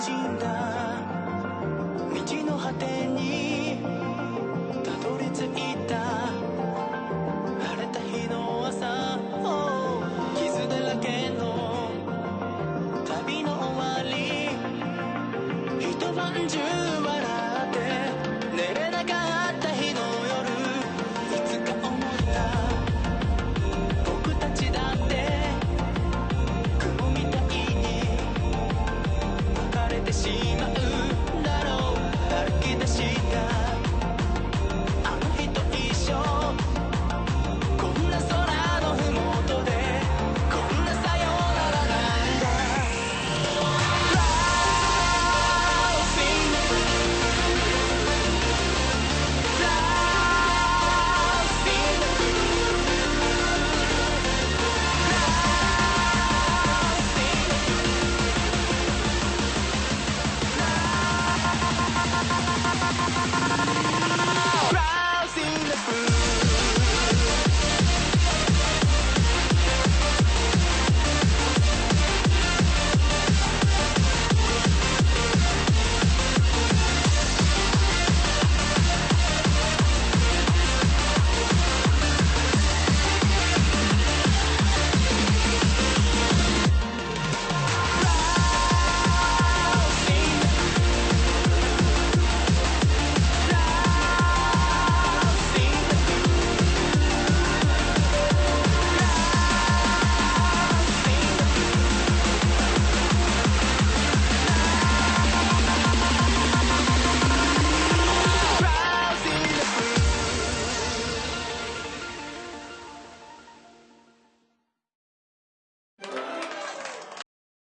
しんだ道の果てにしまうだろう歩き出しやった!